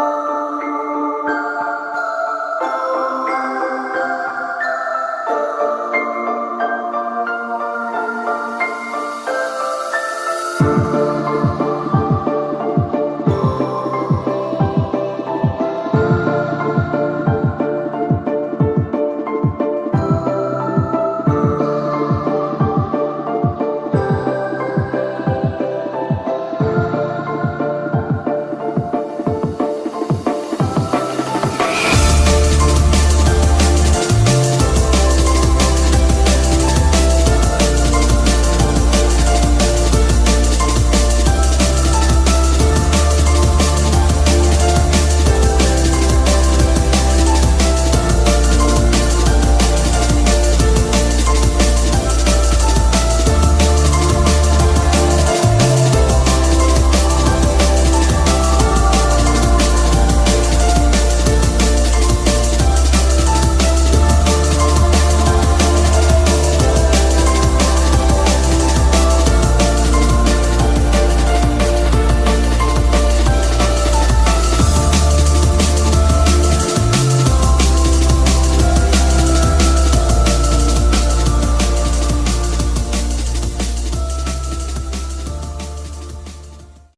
Oh.